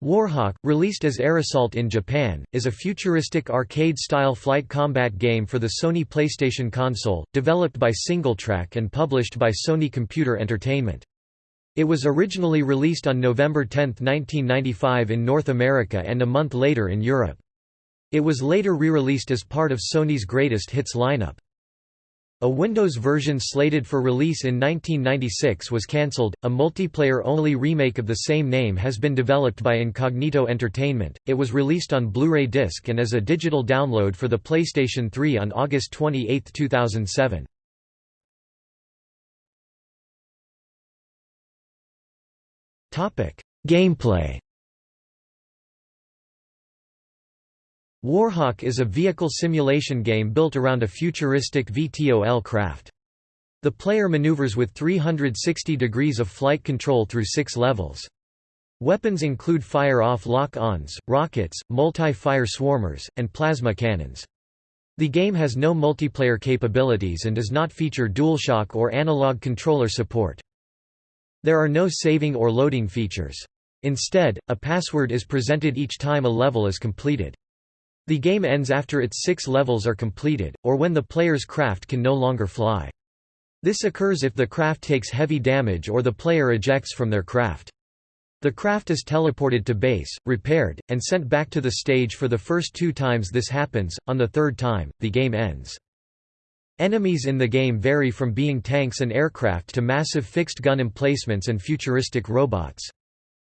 Warhawk, released as Air Assault in Japan, is a futuristic arcade-style flight combat game for the Sony PlayStation console, developed by SingleTrac and published by Sony Computer Entertainment. It was originally released on November 10, 1995 in North America and a month later in Europe. It was later re-released as part of Sony's Greatest Hits lineup. A Windows version slated for release in 1996 was cancelled. A multiplayer only remake of the same name has been developed by Incognito Entertainment. It was released on Blu ray disc and as a digital download for the PlayStation 3 on August 28, 2007. Gameplay Warhawk is a vehicle simulation game built around a futuristic VTOL craft. The player maneuvers with 360 degrees of flight control through six levels. Weapons include fire-off lock-ons, rockets, multi-fire swarmers, and plasma cannons. The game has no multiplayer capabilities and does not feature DualShock or analog controller support. There are no saving or loading features. Instead, a password is presented each time a level is completed. The game ends after its six levels are completed, or when the player's craft can no longer fly. This occurs if the craft takes heavy damage or the player ejects from their craft. The craft is teleported to base, repaired, and sent back to the stage for the first two times this happens, on the third time, the game ends. Enemies in the game vary from being tanks and aircraft to massive fixed gun emplacements and futuristic robots.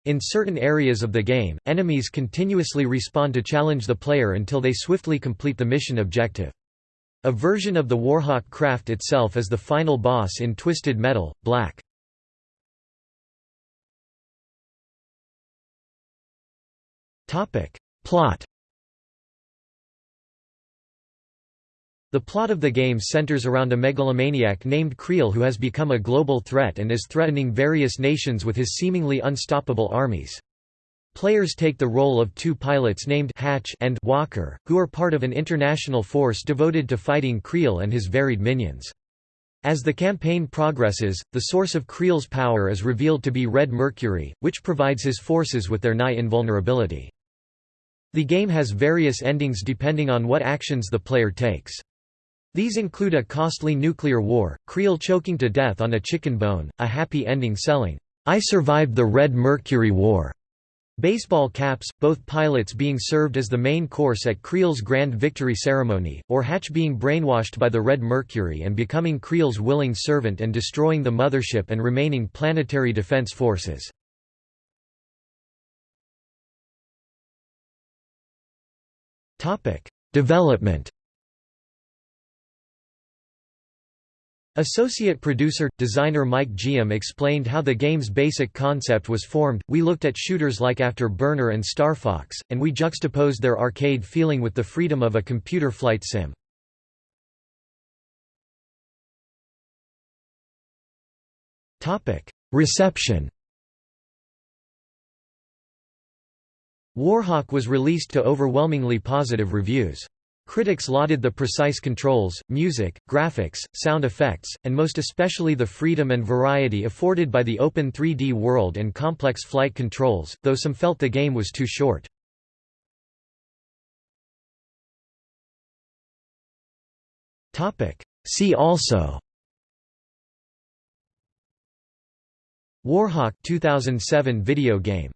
In certain areas of the game, enemies continuously respawn to challenge the player until they swiftly complete the mission objective. A version of the Warhawk craft itself is the final boss in Twisted Metal, Black. Plot The plot of the game centers around a megalomaniac named Creel who has become a global threat and is threatening various nations with his seemingly unstoppable armies. Players take the role of two pilots named Hatch and Walker, who are part of an international force devoted to fighting Creel and his varied minions. As the campaign progresses, the source of Creel's power is revealed to be Red Mercury, which provides his forces with their nigh invulnerability. The game has various endings depending on what actions the player takes. These include a costly nuclear war, Creel choking to death on a chicken bone, a happy ending selling, "'I survived the Red Mercury War' baseball caps, both pilots being served as the main course at Creel's Grand Victory ceremony, or Hatch being brainwashed by the Red Mercury and becoming Creel's willing servant and destroying the mothership and remaining planetary defense forces. Development Associate producer, designer Mike Giam explained how the game's basic concept was formed, we looked at shooters like Afterburner and Star Fox, and we juxtaposed their arcade feeling with the freedom of a computer flight sim. Reception Warhawk was released to overwhelmingly positive reviews. Critics lauded the precise controls, music, graphics, sound effects, and most especially the freedom and variety afforded by the open 3D world and complex flight controls, though some felt the game was too short. See also Warhawk 2007 video game